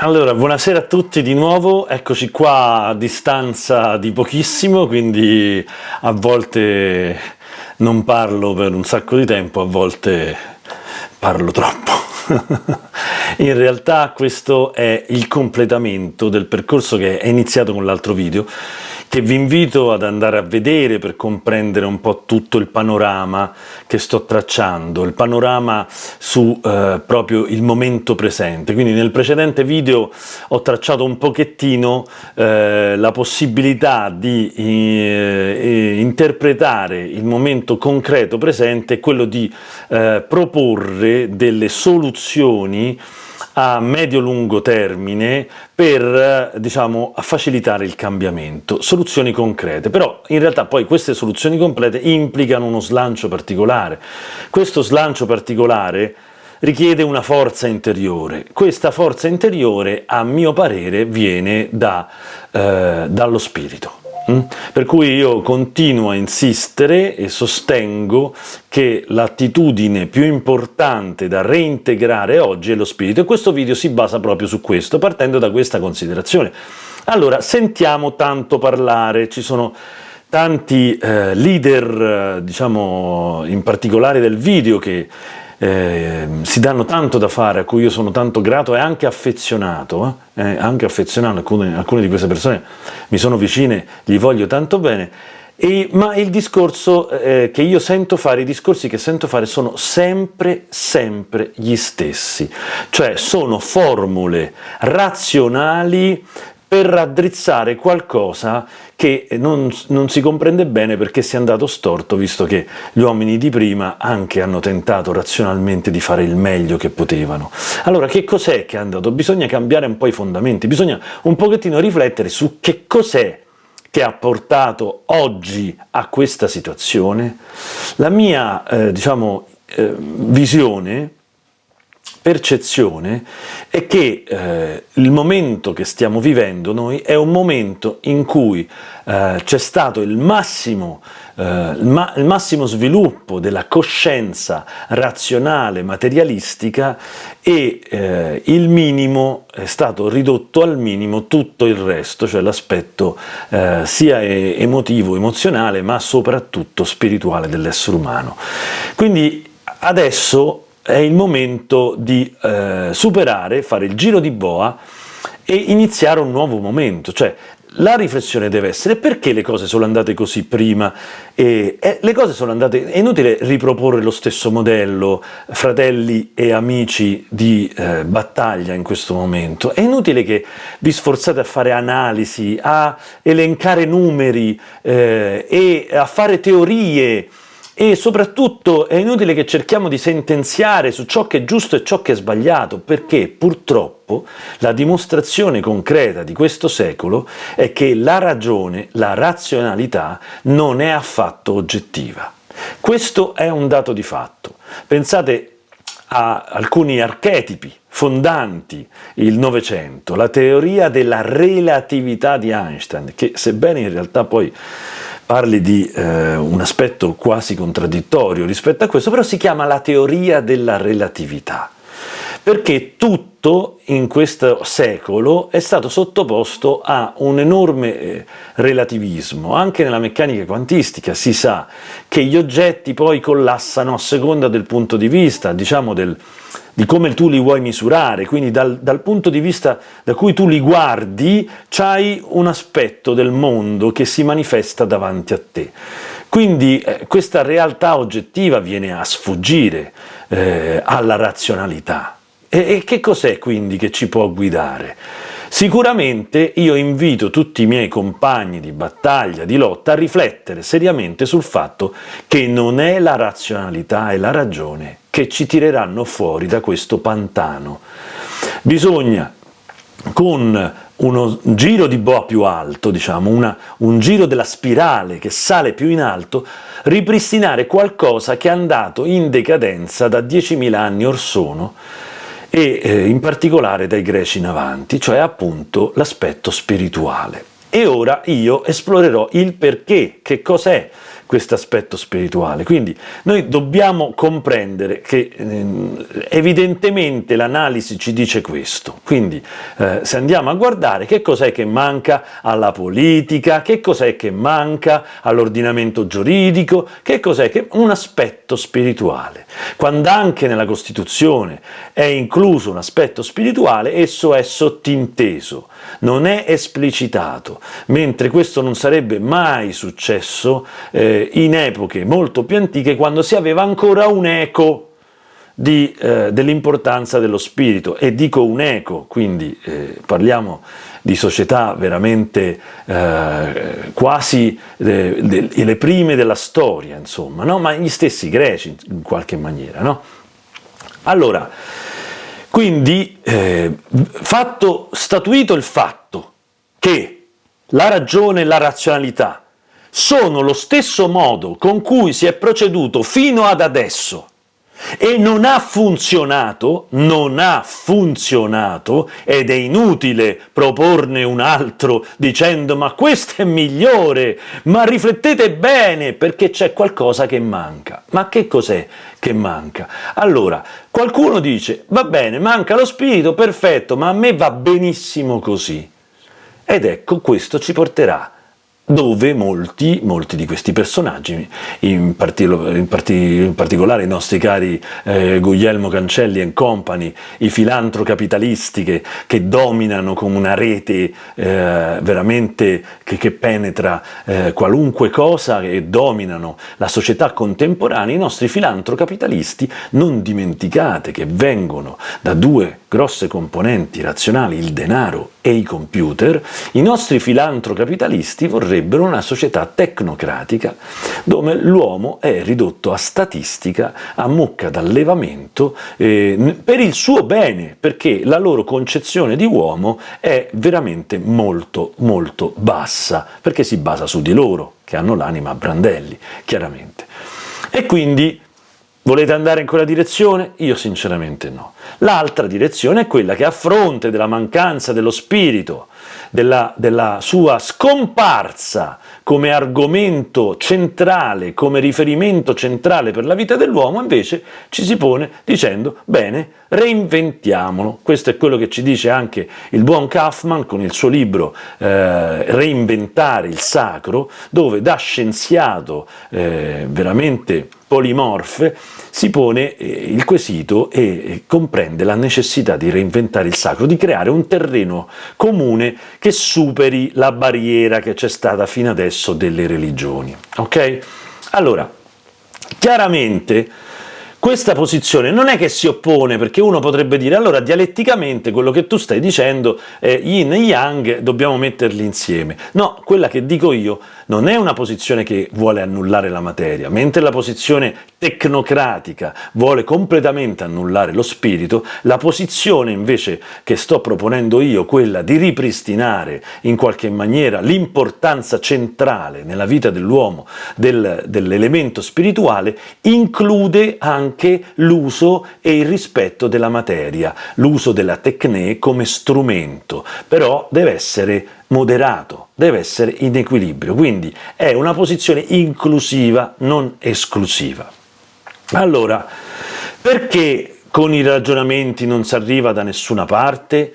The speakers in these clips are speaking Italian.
Allora, buonasera a tutti di nuovo, eccoci qua a distanza di pochissimo, quindi a volte non parlo per un sacco di tempo, a volte parlo troppo. In realtà questo è il completamento del percorso che è iniziato con l'altro video, che vi invito ad andare a vedere per comprendere un po' tutto il panorama che sto tracciando, il panorama su eh, proprio il momento presente. Quindi nel precedente video ho tracciato un pochettino eh, la possibilità di eh, interpretare il momento concreto presente quello di eh, proporre delle soluzioni a medio-lungo termine per diciamo, facilitare il cambiamento, soluzioni concrete, però in realtà poi queste soluzioni complete implicano uno slancio particolare. Questo slancio particolare richiede una forza interiore. Questa forza interiore, a mio parere, viene da, eh, dallo spirito. Mm? Per cui io continuo a insistere e sostengo che l'attitudine più importante da reintegrare oggi è lo spirito e questo video si basa proprio su questo, partendo da questa considerazione. Allora, sentiamo tanto parlare, ci sono tanti eh, leader, eh, diciamo in particolare del video, che eh, si danno tanto da fare, a cui io sono tanto grato e anche affezionato, eh? Eh, anche affezionato, alcune, alcune, di queste persone mi sono vicine, gli voglio tanto bene, e, ma il discorso eh, che io sento fare, i discorsi che sento fare sono sempre, sempre gli stessi, cioè sono formule razionali per raddrizzare qualcosa che non, non, si comprende bene perché si è andato storto, visto che gli uomini di prima anche hanno tentato razionalmente di fare il meglio che potevano. Allora, che cos'è che è andato? Bisogna cambiare un po' i fondamenti, bisogna un pochettino riflettere su che cos'è che ha portato oggi a questa situazione. La mia, eh, diciamo, eh, visione percezione è che eh, il momento che stiamo vivendo noi è un momento in cui eh, c'è stato il massimo, eh, il, ma il massimo sviluppo della coscienza razionale, materialistica e eh, il minimo è stato ridotto al minimo tutto il resto, cioè l'aspetto eh, sia emotivo, emozionale, ma soprattutto spirituale dell'essere umano. Quindi adesso è il momento di eh, superare, fare il giro di boa e iniziare un nuovo momento, cioè la riflessione deve essere perché le cose sono andate così prima? E, e le cose sono andate, è inutile riproporre lo stesso modello fratelli e amici di eh, battaglia in questo momento, è inutile che vi sforzate a fare analisi, a elencare numeri eh, e a fare teorie e soprattutto è inutile che cerchiamo di sentenziare su ciò che è giusto e ciò che è sbagliato, perché purtroppo la dimostrazione concreta di questo secolo è che la ragione, la razionalità, non è affatto oggettiva. Questo è un dato di fatto. Pensate a alcuni archetipi fondanti il Novecento, la teoria della relatività di Einstein, che sebbene in realtà poi parli di eh, un aspetto quasi contraddittorio rispetto a questo, però si chiama la teoria della relatività, perché tutto in questo secolo è stato sottoposto a un enorme eh, relativismo, anche nella meccanica quantistica si sa che gli oggetti poi collassano a seconda del punto di vista, diciamo del, di come tu li vuoi misurare, quindi dal, dal, punto di vista da cui tu li guardi c'hai un aspetto del mondo che si manifesta davanti a te. Quindi eh, questa realtà oggettiva viene a sfuggire eh, alla razionalità. E, e che cos'è quindi che ci può guidare? Sicuramente io invito tutti i miei compagni di battaglia, di lotta, a riflettere seriamente sul fatto che non è la razionalità e la ragione che ci tireranno fuori da questo pantano. Bisogna con uno giro di boa più alto, diciamo, una, un giro della spirale che sale più in alto, ripristinare qualcosa che è andato in decadenza da 10.000 anni or sono, e eh, in particolare dai greci in avanti, cioè appunto l'aspetto spirituale. E ora io esplorerò il perché, che cos'è questo aspetto spirituale. Quindi noi dobbiamo comprendere che eh, evidentemente l'analisi ci dice questo, quindi eh, se andiamo a guardare che cos'è che manca alla politica, che cos'è che manca all'ordinamento giuridico, che cos'è che... un aspetto spirituale. Quando anche nella Costituzione è incluso un aspetto spirituale, esso è sottinteso, non è esplicitato, mentre questo non sarebbe mai successo eh, in epoche molto più antiche quando si aveva ancora un eco eh, dell'importanza dello spirito, e dico un eco, quindi eh, parliamo di società veramente eh, quasi le, le, prime della storia, insomma, no? ma gli stessi greci in qualche maniera. No? Allora, quindi, eh, fatto, statuito il fatto che la ragione e la razionalità sono lo stesso modo con cui si è proceduto fino ad adesso e non ha funzionato, non ha funzionato, ed è inutile proporne un altro dicendo ma questo è migliore, ma riflettete bene perché c'è qualcosa che manca. Ma che cos'è che manca? Allora, qualcuno dice va bene, manca lo spirito, perfetto, ma a me va benissimo così. Ed ecco, questo ci porterà dove molti, molti, di questi personaggi, in, parti, in, parti, in particolare i nostri cari eh, Guglielmo Cancelli e company, i filantrocapitalisti che, che dominano come una rete eh, veramente che, che penetra eh, qualunque cosa e dominano la società contemporanea, i nostri filantrocapitalisti, non dimenticate che vengono da due grosse componenti razionali, il denaro e i computer, i nostri filantrocapitalisti vorrebbero una società tecnocratica dove l'uomo è ridotto a statistica, a mucca d'allevamento, eh, per il suo bene, perché la loro concezione di uomo è veramente molto molto bassa, perché si basa su di loro, che hanno l'anima a brandelli, chiaramente. E quindi Volete andare in quella direzione? Io sinceramente no. L'altra direzione è quella che a fronte della mancanza dello spirito, della, della sua scomparsa come argomento centrale, come riferimento centrale per la vita dell'uomo, invece ci si pone dicendo bene, reinventiamolo. Questo è quello che ci dice anche il buon Kaufman con il suo libro eh, Reinventare il sacro, dove da scienziato eh, veramente polimorfe si pone eh, il quesito e comprende la necessità di reinventare il sacro, di creare un terreno comune che superi la barriera che c'è stata fino adesso delle religioni. Ok? Allora, chiaramente questa posizione non è che si oppone, perché uno potrebbe dire allora dialetticamente quello che tu stai dicendo è yin e yang, dobbiamo metterli insieme. No, quella che dico io non è una posizione che vuole annullare la materia, mentre la posizione tecnocratica vuole completamente annullare lo spirito, la posizione invece che sto proponendo io, quella di ripristinare in qualche maniera l'importanza centrale nella vita dell'uomo del, dell'elemento spirituale, include anche l'uso e il rispetto della materia, l'uso della tecne come strumento, però deve essere moderato, deve essere in equilibrio, quindi è una posizione inclusiva, non esclusiva. Allora, perché con i ragionamenti non si arriva da nessuna parte?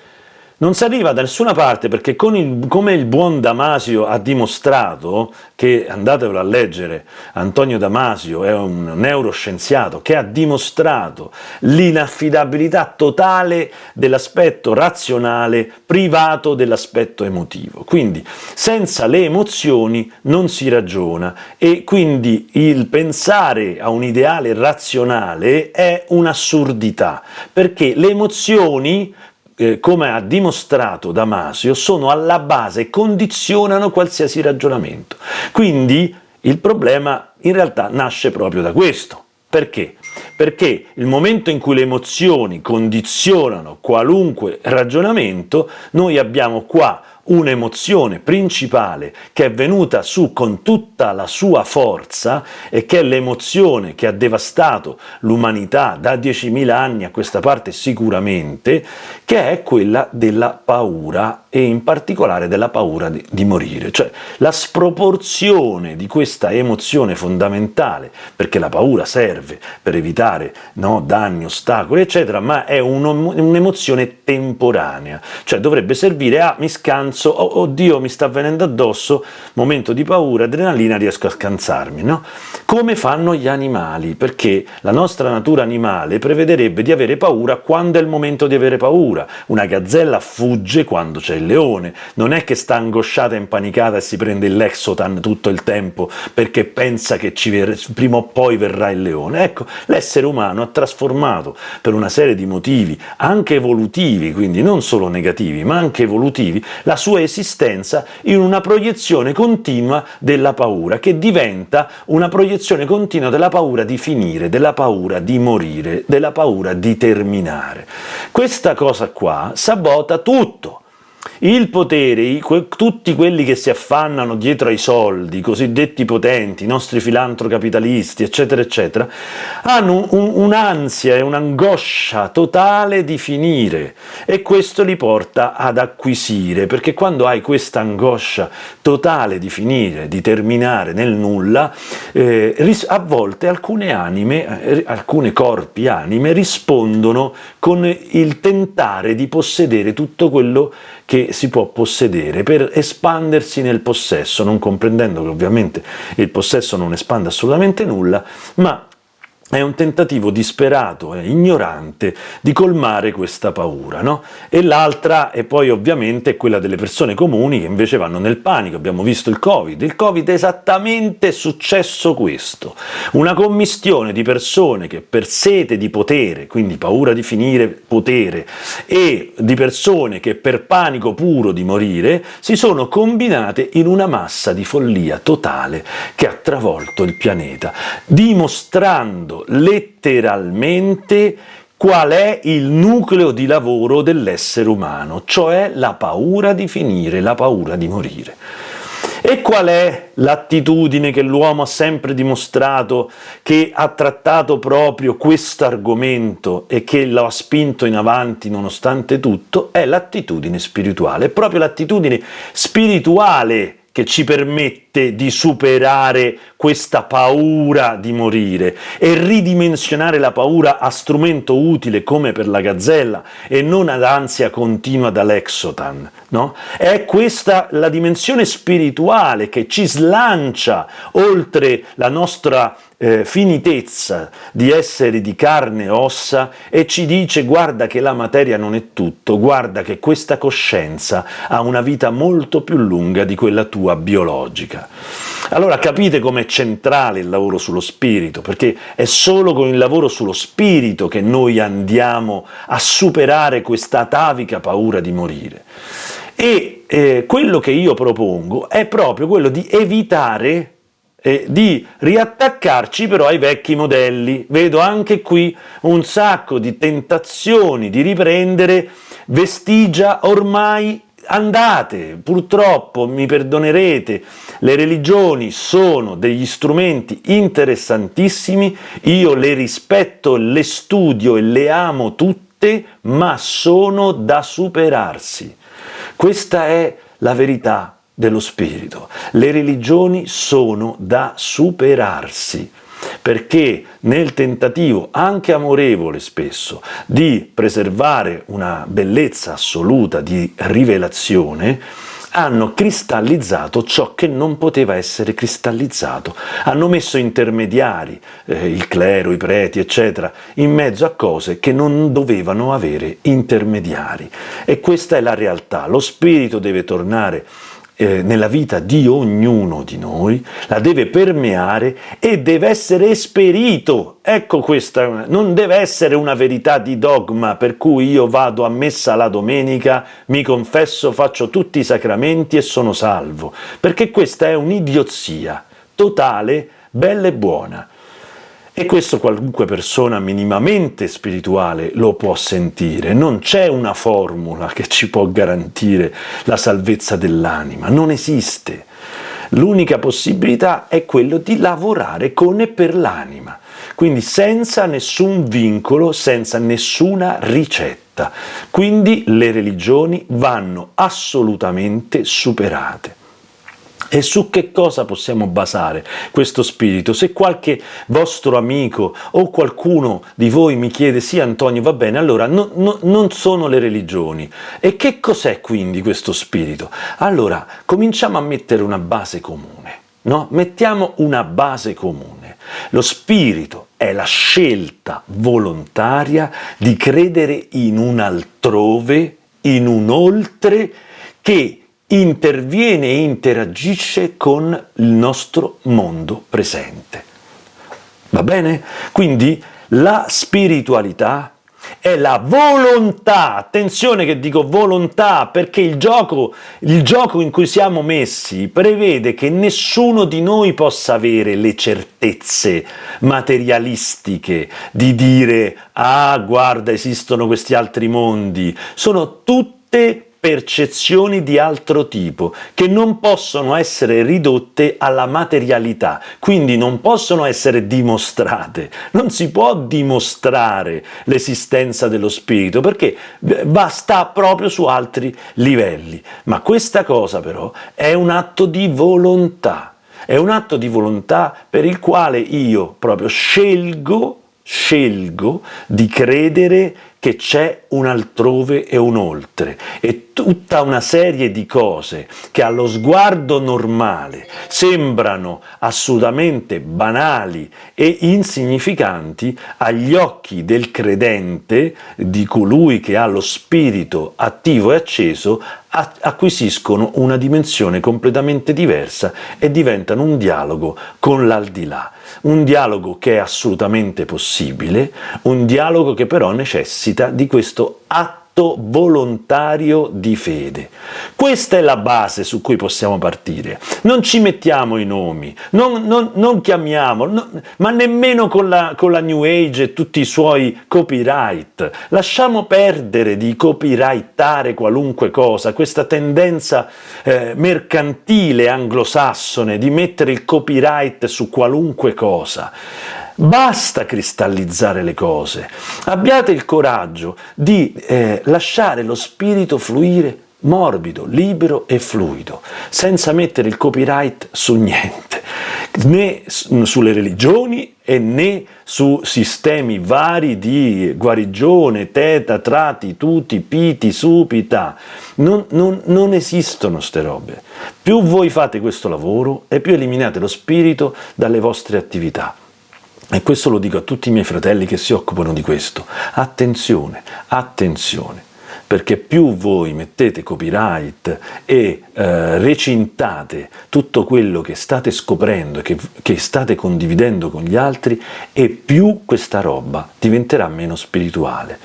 Non si arriva da nessuna parte perché il, come il buon Damasio ha dimostrato, che andatevelo a leggere, Antonio Damasio è un neuroscienziato che ha dimostrato l'inaffidabilità totale dell'aspetto razionale privato dell'aspetto emotivo. Quindi senza le emozioni non si ragiona e quindi il pensare a un ideale razionale è un'assurdità, perché le emozioni eh, come ha dimostrato Damasio, sono alla base e condizionano qualsiasi ragionamento. Quindi il problema in realtà nasce proprio da questo. Perché? Perché il momento in cui le emozioni condizionano qualunque ragionamento, noi abbiamo qua un'emozione principale che è venuta su con tutta la sua forza e che è l'emozione che ha devastato l'umanità da 10.000 anni a questa parte sicuramente, che è quella della paura e in particolare della paura di, di morire, cioè la sproporzione di questa emozione fondamentale, perché la paura serve per evitare no, danni, ostacoli, eccetera, ma è un'emozione temporanea, cioè dovrebbe servire a mi scanso, oh, oddio mi sta venendo addosso, momento di paura, adrenalina, riesco a scansarmi, no? Come fanno gli animali, perché la nostra natura animale prevederebbe di avere paura quando è il momento di avere paura, una gazzella fugge quando c'è il leone, non è che sta angosciata e impanicata e si prende il Lexotan tutto il tempo perché pensa che prima o poi verrà il leone, ecco, l'essere umano ha trasformato per una serie di motivi, anche evolutivi, quindi non solo negativi, ma anche evolutivi, la sua esistenza in una proiezione continua della paura, che diventa una proiezione continua della paura di finire, della paura di morire, della paura di terminare. Questa cosa qua sabota tutto, il potere, tutti quelli che si affannano dietro ai soldi, i cosiddetti potenti, i nostri filantrocapitalisti, eccetera, eccetera, hanno un'ansia e un'angoscia totale di finire e questo li porta ad acquisire, perché quando hai questa angoscia totale di finire, di terminare nel nulla, eh, a volte alcune anime, eh, alcuni corpi anime rispondono con il tentare di possedere tutto quello che si può possedere per espandersi nel possesso, non comprendendo che ovviamente il possesso non espande assolutamente nulla, ma è un tentativo disperato e ignorante di colmare questa paura, no? E l'altra è poi ovviamente quella delle persone comuni che invece vanno nel panico, abbiamo visto il Covid, il Covid è esattamente successo questo, una commistione di persone che per sete di potere, quindi paura di finire potere, e di persone che per panico puro di morire, si sono combinate in una massa di follia totale che ha travolto il pianeta, dimostrando letteralmente qual è il nucleo di lavoro dell'essere umano, cioè la paura di finire, la paura di morire. E qual è l'attitudine che l'uomo ha sempre dimostrato, che ha trattato proprio questo argomento e che lo ha spinto in avanti nonostante tutto? È l'attitudine spirituale, è proprio l'attitudine spirituale che ci permette di superare questa paura di morire e ridimensionare la paura a strumento utile come per la gazzella e non ad ansia continua dall'exotan. No? È questa la dimensione spirituale che ci slancia oltre la nostra eh, finitezza di essere di carne e ossa e ci dice guarda che la materia non è tutto, guarda che questa coscienza ha una vita molto più lunga di quella tua biologica. Allora capite com'è centrale il lavoro sullo spirito, perché è solo con il lavoro sullo spirito che noi andiamo a superare questa atavica paura di morire. E eh, quello che io propongo è proprio quello di evitare eh, di riattaccarci però ai vecchi modelli. Vedo anche qui un sacco di tentazioni di riprendere vestigia ormai andate, purtroppo mi perdonerete, le religioni sono degli strumenti interessantissimi, io le rispetto, le studio e le amo tutte, ma sono da superarsi. Questa è la verità dello spirito. Le religioni sono da superarsi, perché nel tentativo, anche amorevole spesso, di preservare una bellezza assoluta di rivelazione, hanno cristallizzato ciò che non poteva essere cristallizzato, hanno messo intermediari, eh, il clero, i preti, eccetera, in mezzo a cose che non dovevano avere intermediari. E questa è la realtà, lo spirito deve tornare eh, nella vita di ognuno di noi, la deve permeare e deve essere esperito. Ecco questa, non deve essere una verità di dogma per cui io vado a messa la domenica, mi confesso, faccio tutti i sacramenti e sono salvo, perché questa è un'idiozia totale, bella e buona. E questo qualunque persona minimamente spirituale lo può sentire, non c'è una formula che ci può garantire la salvezza dell'anima, non esiste. L'unica possibilità è quello di lavorare con e per l'anima, quindi senza nessun vincolo, senza nessuna ricetta. Quindi le religioni vanno assolutamente superate. E su che cosa possiamo basare questo spirito? Se qualche vostro amico o qualcuno di voi mi chiede sì Antonio va bene, allora no, no, non sono le religioni. E che cos'è quindi questo spirito? Allora cominciamo a mettere una base comune, no? Mettiamo una base comune. Lo spirito è la scelta volontaria di credere in un altrove, in un oltre che interviene e interagisce con il nostro mondo presente. Va bene? Quindi la spiritualità è la volontà, attenzione che dico volontà, perché il gioco, il gioco in cui siamo messi prevede che nessuno di noi possa avere le certezze materialistiche di dire ah guarda esistono questi altri mondi, sono tutte percezioni di altro tipo, che non possono essere ridotte alla materialità, quindi non possono essere dimostrate. Non si può dimostrare l'esistenza dello spirito, perché va, sta proprio su altri livelli. Ma questa cosa però è un atto di volontà, è un atto di volontà per il quale io proprio scelgo scelgo di credere che c'è un altrove e un oltre e tutta una serie di cose che allo sguardo normale sembrano assolutamente banali e insignificanti agli occhi del credente, di colui che ha lo spirito attivo e acceso, acquisiscono una dimensione completamente diversa e diventano un dialogo con l'aldilà. Un dialogo che è assolutamente possibile, un dialogo che però necessita di questo atto atto volontario di fede. Questa è la base su cui possiamo partire. Non ci mettiamo i nomi, non, non, non chiamiamo, no, ma nemmeno con la, con la New Age e tutti i suoi copyright. Lasciamo perdere di copyrightare qualunque cosa, questa tendenza eh, mercantile anglosassone di mettere il copyright su qualunque cosa. Basta cristallizzare le cose, abbiate il coraggio di eh, lasciare lo spirito fluire morbido, libero e fluido, senza mettere il copyright su niente, né sulle religioni e né su sistemi vari di guarigione, teta, trati, tuti, piti, supita. Non, non, non esistono ste robe. Più voi fate questo lavoro e più eliminate lo spirito dalle vostre attività. E questo lo dico a tutti i miei fratelli che si occupano di questo. Attenzione, attenzione, perché più voi mettete copyright e eh, recintate tutto quello che state scoprendo che, che state condividendo con gli altri, e più questa roba diventerà meno spirituale.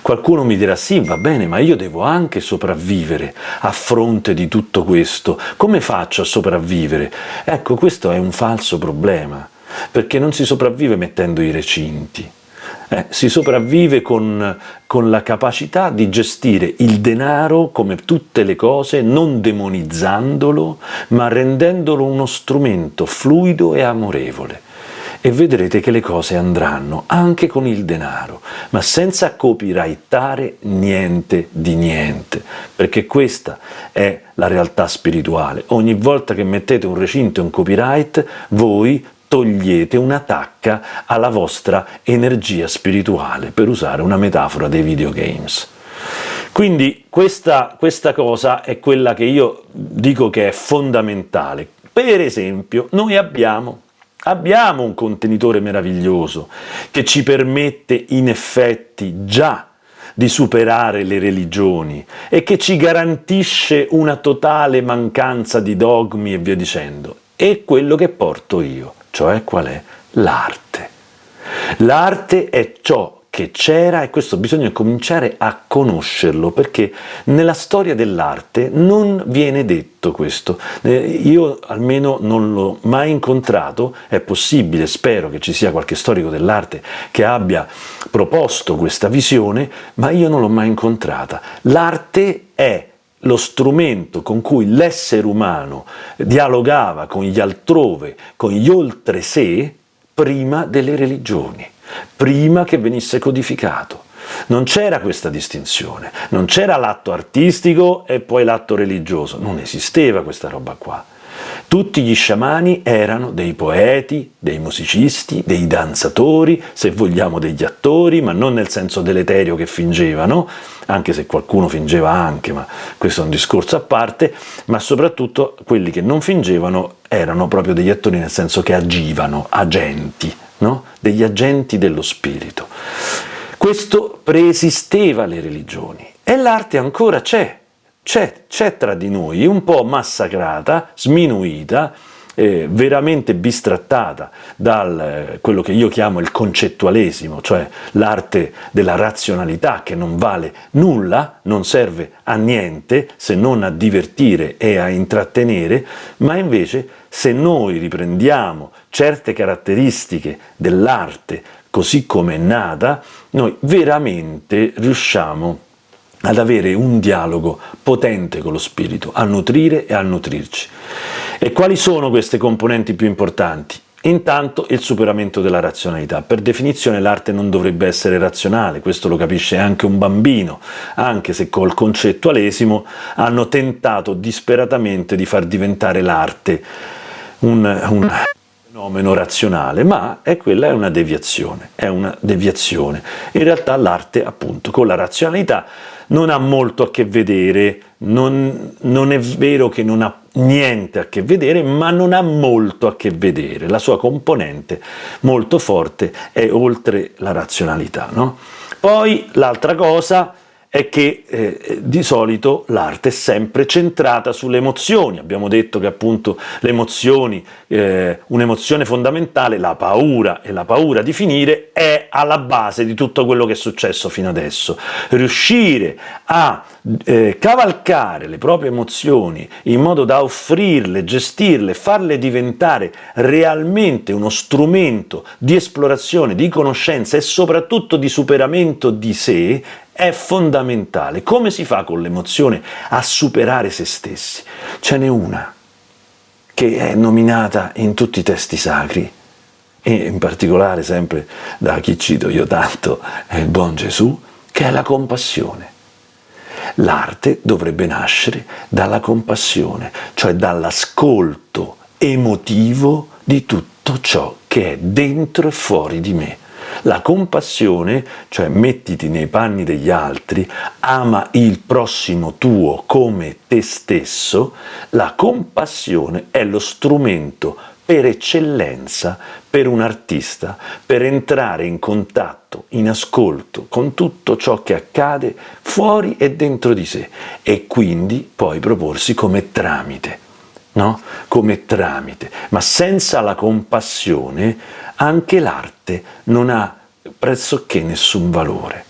Qualcuno mi dirà sì, va bene, ma io devo anche sopravvivere a fronte di tutto questo. Come faccio a sopravvivere? Ecco, questo è un falso problema perché non si sopravvive mettendo i recinti, eh, si sopravvive con, con, la capacità di gestire il denaro come tutte le cose, non demonizzandolo, ma rendendolo uno strumento fluido e amorevole. E vedrete che le cose andranno anche con il denaro, ma senza copyrightare niente di niente, perché questa è la realtà spirituale. Ogni volta che mettete un recinto e un copyright, voi togliete una tacca alla vostra energia spirituale, per usare una metafora dei videogames. Quindi questa, questa cosa è quella che io dico che è fondamentale. Per esempio, noi abbiamo Abbiamo un contenitore meraviglioso che ci permette in effetti già di superare le religioni e che ci garantisce una totale mancanza di dogmi e via dicendo. È quello che porto io cioè qual è? L'arte. L'arte è ciò che c'era e questo bisogna cominciare a conoscerlo perché nella storia dell'arte non viene detto questo. Eh, io almeno non l'ho mai incontrato, è possibile, spero che ci sia qualche storico dell'arte che abbia proposto questa visione, ma io non l'ho mai incontrata. L'arte è lo strumento con cui l'essere umano dialogava con gli altrove, con gli oltre sé, prima delle religioni, prima che venisse codificato. Non c'era questa distinzione, non c'era l'atto artistico e poi l'atto religioso, non esisteva questa roba qua. Tutti gli sciamani erano dei poeti, dei musicisti, dei danzatori, se vogliamo degli attori, ma non nel senso deleterio che fingevano, anche se qualcuno fingeva anche, ma questo è un discorso a parte, ma soprattutto quelli che non fingevano erano proprio degli attori nel senso che agivano, agenti, no? degli agenti dello spirito. Questo preesisteva alle religioni e l'arte ancora c'è, c'è tra di noi, un po' massacrata, sminuita, eh, veramente bistrattata da eh, quello che io chiamo il concettualesimo, cioè l'arte della razionalità che non vale nulla, non serve a niente se non a divertire e a intrattenere, ma invece se noi riprendiamo certe caratteristiche dell'arte così come è nata, noi veramente riusciamo ad avere un dialogo potente con lo spirito, a nutrire e a nutrirci. E quali sono queste componenti più importanti? Intanto il superamento della razionalità. Per definizione l'arte non dovrebbe essere razionale, questo lo capisce anche un bambino, anche se col concettualesimo hanno tentato disperatamente di far diventare l'arte un, un fenomeno razionale, ma è quella è una deviazione, è una deviazione. In realtà l'arte, appunto, con la razionalità non ha molto a che vedere, non, non, è vero che non ha niente a che vedere, ma non ha molto a che vedere, la sua componente molto forte è oltre la razionalità. No? Poi l'altra cosa è che eh, di solito l'arte è sempre centrata sulle emozioni, abbiamo detto che appunto le emozioni, eh, un'emozione fondamentale, la paura e la paura di finire è alla base di tutto quello che è successo fino adesso. Riuscire a eh, cavalcare le proprie emozioni in modo da offrirle, gestirle, farle diventare realmente uno strumento di esplorazione, di conoscenza e soprattutto di superamento di sé è fondamentale. Come si fa con l'emozione a superare se stessi? Ce n'è una che è nominata in tutti i testi sacri e in particolare sempre da chi cito io tanto, è il buon Gesù, che è la compassione. L'arte dovrebbe nascere dalla compassione, cioè dall'ascolto emotivo di tutto ciò che è dentro e fuori di me. La compassione, cioè mettiti nei panni degli altri, ama il prossimo tuo come te stesso, la compassione è lo strumento per eccellenza per un artista, per entrare in contatto, in ascolto con tutto ciò che accade fuori e dentro di sé e quindi poi proporsi come tramite, no? Come tramite, ma senza la compassione anche l'arte non ha pressoché nessun valore.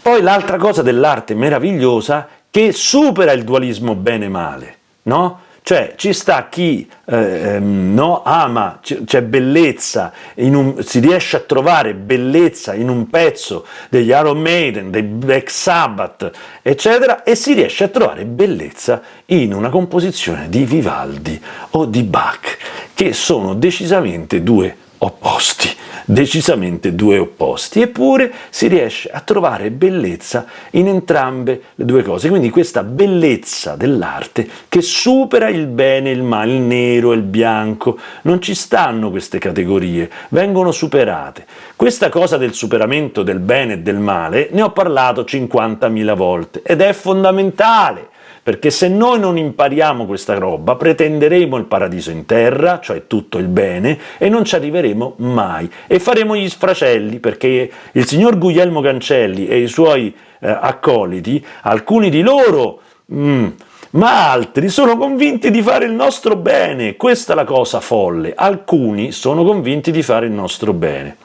Poi l'altra cosa dell'arte meravigliosa che supera il dualismo bene-male, no? Cioè ci sta chi eh, ehm, no, ama, c'è bellezza, un, si riesce a trovare bellezza in un pezzo degli Iron Maiden, dei Black Sabbath, eccetera, e si riesce a trovare bellezza in una composizione di Vivaldi o di Bach, che sono decisamente due opposti, decisamente due opposti, eppure si riesce a trovare bellezza in entrambe le due cose, quindi questa bellezza dell'arte che supera il bene e il male, il nero e il bianco, non ci stanno queste categorie, vengono superate. Questa cosa del superamento del bene e del male ne ho parlato 50.000 volte ed è fondamentale, perché se noi non impariamo questa roba pretenderemo il paradiso in terra, cioè tutto il bene, e non ci arriveremo mai, e faremo gli sfracelli, perché il signor Guglielmo Cancelli e i suoi eh, accoliti, alcuni di loro... Mm, ma altri sono convinti di fare il nostro bene, questa è la cosa folle, alcuni sono convinti di fare il nostro bene,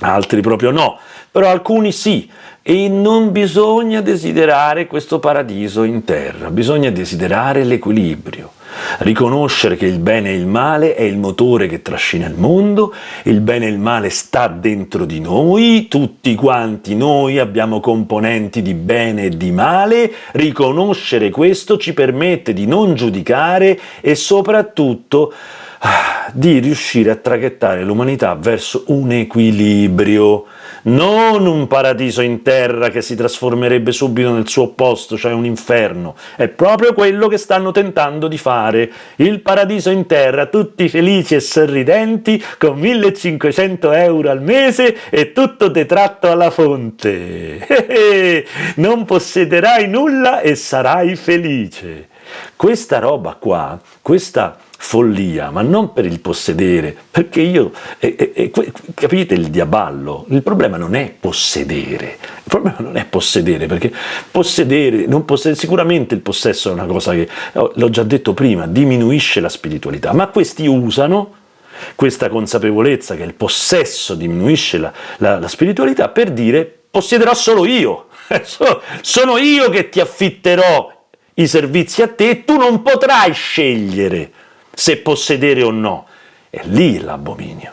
altri proprio no, però alcuni sì, e non bisogna desiderare questo paradiso in terra, bisogna desiderare l'equilibrio, riconoscere che il bene e il male è il motore che trascina il mondo, il bene e il male sta dentro di noi, tutti quanti noi abbiamo componenti di bene e di male, riconoscere questo ci permette di non giudicare e soprattutto di riuscire a traghettare l'umanità verso un equilibrio, non un paradiso in terra che si trasformerebbe subito nel suo opposto, cioè un inferno, è proprio quello che stanno tentando di fare, il paradiso in terra, tutti felici e sorridenti, con 1500 euro al mese e tutto detratto alla fonte, non possederai nulla e sarai felice. Questa roba qua, questa follia, ma non per il possedere, perché io, eh, eh, capite il diaballo, il problema non è possedere, il problema non è possedere, perché possedere, non possedere sicuramente il possesso è una cosa che, oh, l'ho già detto prima, diminuisce la spiritualità, ma questi usano questa consapevolezza che il possesso diminuisce la, la, la spiritualità per dire possederò solo io, sono io che ti affitterò i servizi a te e tu non potrai scegliere se possedere o no. È lì l'abominio,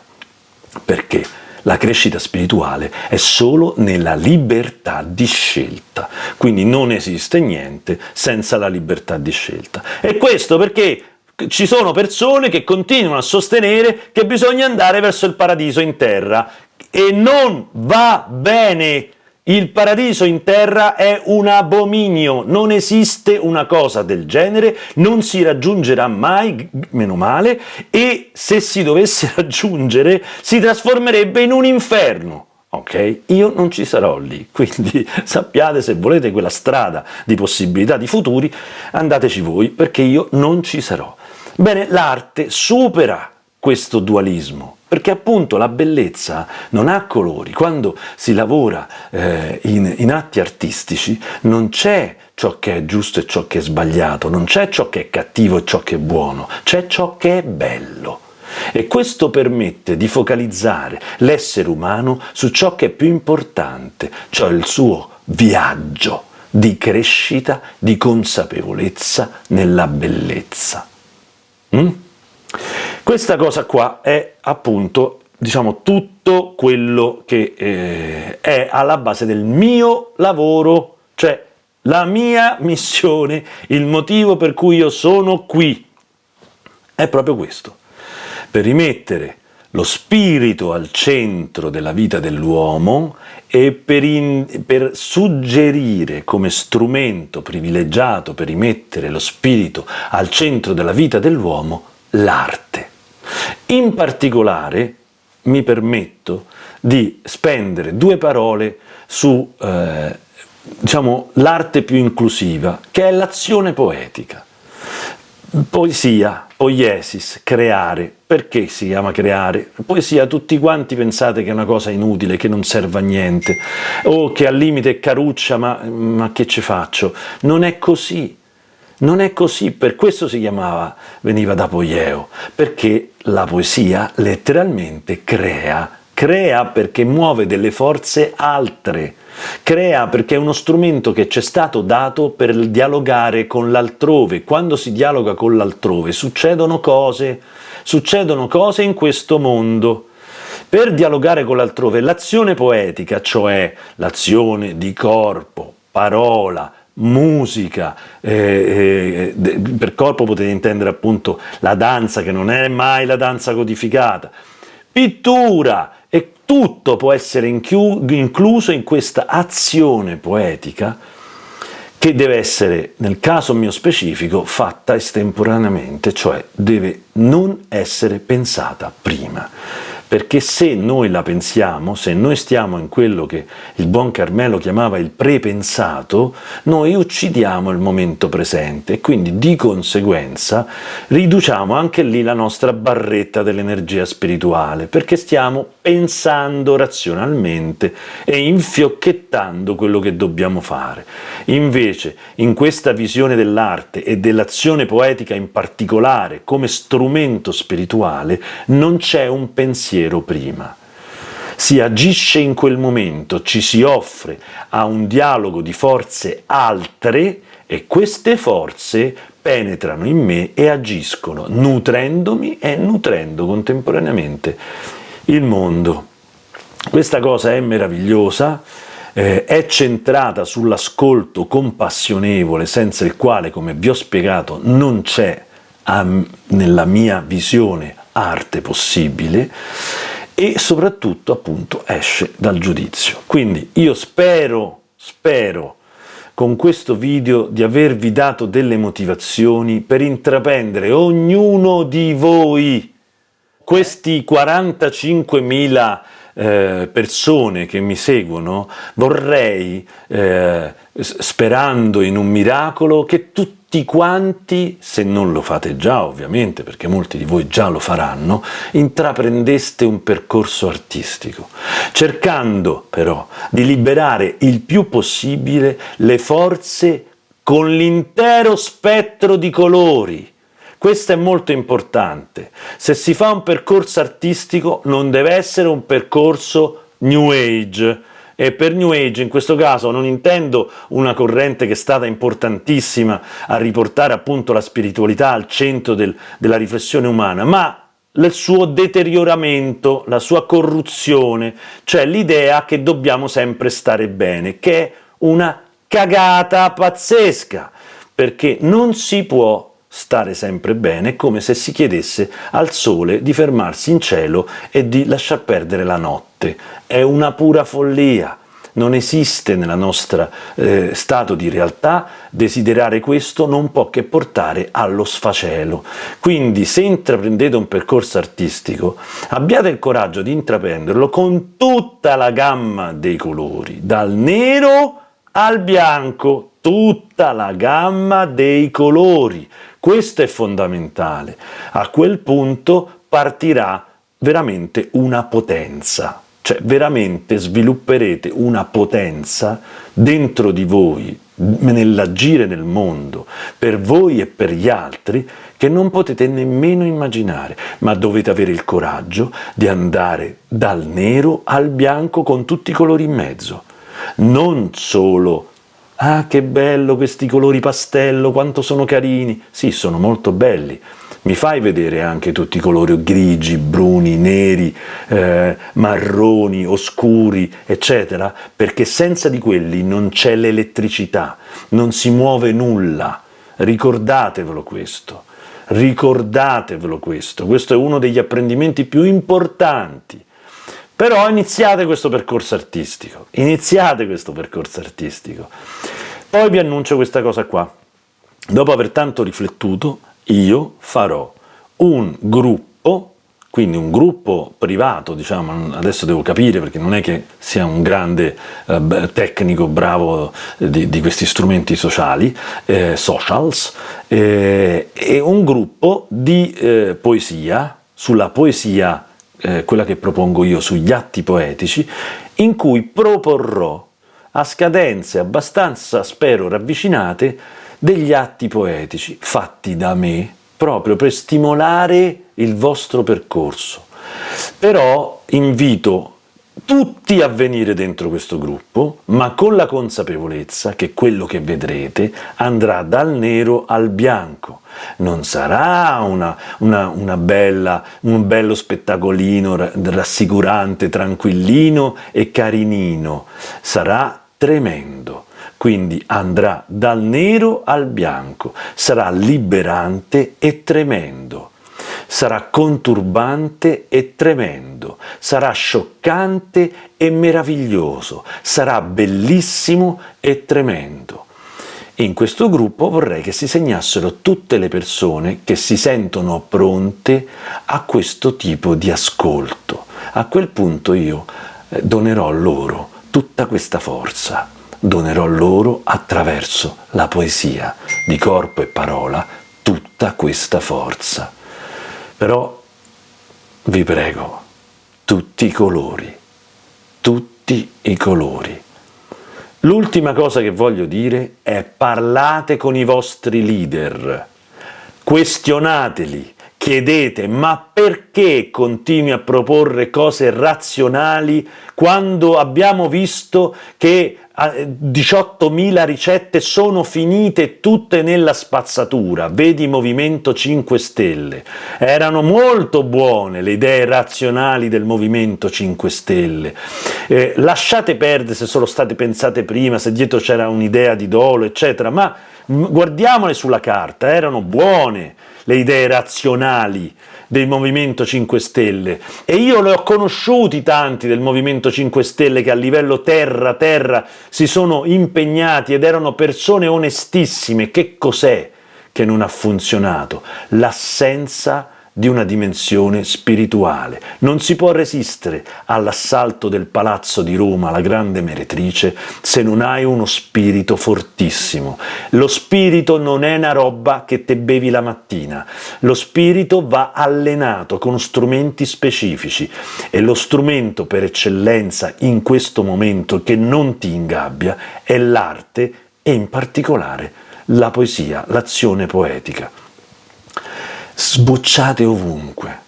perché la crescita spirituale è solo nella libertà di scelta, quindi non esiste niente senza la libertà di scelta. E questo perché ci sono persone che continuano a sostenere che bisogna andare verso il paradiso in terra, e non va bene il paradiso in terra è un abominio, non esiste una cosa del genere, non si raggiungerà mai, meno male, e se si dovesse raggiungere si trasformerebbe in un inferno. Ok? Io non ci sarò lì, quindi sappiate se volete quella strada di possibilità di futuri, andateci voi, perché io non ci sarò. Bene, l'arte supera questo dualismo, perché appunto la bellezza non ha colori, quando si lavora eh, in, in atti artistici non c'è ciò che è giusto e ciò che è sbagliato, non c'è ciò che è cattivo e ciò che è buono, c'è ciò che è bello. E questo permette di focalizzare l'essere umano su ciò che è più importante, cioè il suo viaggio di crescita, di consapevolezza nella bellezza. Mm? Questa cosa qua è appunto diciamo tutto quello che eh, è alla base del mio lavoro, cioè la mia missione, il motivo per cui io sono qui, è proprio questo, per rimettere lo spirito al centro della vita dell'uomo e per, in, per, suggerire come strumento privilegiato per rimettere lo spirito al centro della vita dell'uomo l'arte. In particolare mi permetto di spendere due parole su eh, diciamo, l'arte più inclusiva, che è l'azione poetica. Poesia, poiesis, creare. Perché si chiama creare? Poesia tutti quanti pensate che è una cosa inutile, che non serve a niente, o che al limite è caruccia, ma, ma che ci faccio? Non è così. Non è così, per questo si chiamava, veniva da Poieo, perché la poesia letteralmente crea, crea perché muove delle forze altre, crea perché è uno strumento che ci è stato dato per dialogare con l'altrove, quando si dialoga con l'altrove succedono cose, succedono cose in questo mondo, per dialogare con l'altrove l'azione poetica, cioè l'azione di corpo, parola, musica, eh, eh, per corpo potete intendere appunto la danza che non è mai la danza codificata, pittura e tutto può essere incluso in questa azione poetica che deve essere, nel caso mio specifico, fatta estemporaneamente, cioè deve non essere pensata prima perché se noi la pensiamo, se noi stiamo in quello che il buon Carmelo chiamava il prepensato, noi uccidiamo il momento presente e quindi di conseguenza riduciamo anche lì la nostra barretta dell'energia spirituale, perché stiamo pensando razionalmente e infiocchettando quello che dobbiamo fare. Invece, in questa visione dell'arte e dell'azione poetica in particolare, come strumento spirituale, non c'è un pensiero pensiero prima. Si agisce in quel momento, ci si offre a un dialogo di forze altre e queste forze penetrano in me e agiscono, nutrendomi e nutrendo contemporaneamente il mondo. Questa cosa è meravigliosa, eh, è centrata sull'ascolto compassionevole, senza il quale, come vi ho spiegato, non c'è nella mia visione arte possibile e soprattutto appunto esce dal giudizio. Quindi io spero, spero con questo video di avervi dato delle motivazioni per intraprendere ognuno di voi questi 45.000 eh, persone che mi seguono, vorrei, eh, sperando in un miracolo, che tutti quanti, se non lo fate già ovviamente, perché molti di voi già lo faranno, intraprendeste un percorso artistico, cercando però di liberare il più possibile le forze con l'intero spettro di colori, questo è molto importante. Se si fa un percorso artistico non deve essere un percorso New Age, e per New Age in questo caso non intendo una corrente che è stata importantissima a riportare appunto la spiritualità al centro del, della riflessione umana, ma il suo deterioramento, la sua corruzione, cioè l'idea che dobbiamo sempre stare bene, che è una cagata pazzesca, perché non si può stare sempre bene, come se si chiedesse al sole di fermarsi in cielo e di lasciar perdere la notte. È una pura follia. Non esiste nel nostro eh, stato di realtà, desiderare questo non può che portare allo sfacelo. Quindi se intraprendete un percorso artistico, abbiate il coraggio di intraprenderlo con tutta la gamma dei colori, dal nero al bianco, tutta la gamma dei colori, questo è fondamentale. A quel punto partirà veramente una potenza, cioè veramente svilupperete una potenza dentro di voi, nell'agire nel mondo, per voi e per gli altri, che non potete nemmeno immaginare, ma dovete avere il coraggio di andare dal nero al bianco con tutti i colori in mezzo, non solo Ah, che bello questi colori pastello, quanto sono carini! Sì, sono molto belli. Mi fai vedere anche tutti i colori grigi, bruni, neri, eh, marroni, oscuri, eccetera? Perché senza di quelli non c'è l'elettricità, non si muove nulla. Ricordatevelo questo. Ricordatevelo questo. Questo è uno degli apprendimenti più importanti però iniziate questo percorso artistico, iniziate questo percorso artistico. Poi vi annuncio questa cosa qua. Dopo aver tanto riflettuto, io farò un gruppo, quindi un gruppo privato, diciamo, adesso devo capire perché non è che sia un grande eh, tecnico bravo di, di, questi strumenti sociali, eh, socials, eh, e un gruppo di eh, poesia, sulla poesia eh, quella che propongo io sugli atti poetici, in cui proporrò a scadenze abbastanza, spero, ravvicinate, degli atti poetici fatti da me, proprio per stimolare il vostro percorso. Però invito tutti a venire dentro questo gruppo, ma con la consapevolezza che quello che vedrete andrà dal nero al bianco. Non sarà una, una, una bella, un bello spettacolino rassicurante, tranquillino e carinino, sarà tremendo. Quindi andrà dal nero al bianco, sarà liberante e tremendo sarà conturbante e tremendo, sarà scioccante e meraviglioso, sarà bellissimo e tremendo. In questo gruppo vorrei che si segnassero tutte le persone che si sentono pronte a questo tipo di ascolto. A quel punto io eh, donerò loro tutta questa forza, donerò loro attraverso la poesia di corpo e parola tutta questa forza. Però vi prego, tutti i colori, tutti i colori. L'ultima cosa che voglio dire è parlate con i vostri leader, questionateli, chiedete ma perché continui a proporre cose razionali quando abbiamo visto che 18.000 ricette sono finite tutte nella spazzatura, vedi Movimento 5 Stelle. Erano molto buone le idee razionali del Movimento 5 Stelle. Eh, lasciate perdere se sono state pensate prima, se dietro c'era un'idea di dolo, eccetera, ma guardiamole sulla carta, erano buone le idee razionali del Movimento 5 Stelle e io le ho conosciuti tanti del Movimento 5 Stelle che a livello terra-terra si sono impegnati ed erano persone onestissime. Che cos'è che non ha funzionato? L'assenza di una dimensione spirituale. Non si può resistere all'assalto del palazzo di Roma, la grande meretrice, se non hai uno spirito fortissimo. Lo spirito non è una roba che te bevi la mattina, lo spirito va allenato con strumenti specifici e lo strumento per eccellenza in questo momento che non ti ingabbia è l'arte e in particolare la poesia, l'azione poetica sbocciate ovunque,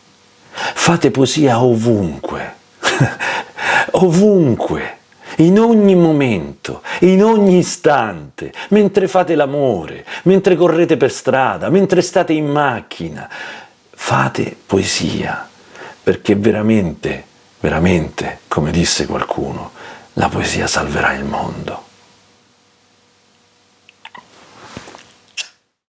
fate poesia ovunque, ovunque, in ogni momento, in ogni istante, mentre fate l'amore, mentre correte per strada, mentre state in macchina, fate poesia, perché veramente, veramente, come disse qualcuno, la poesia salverà il mondo.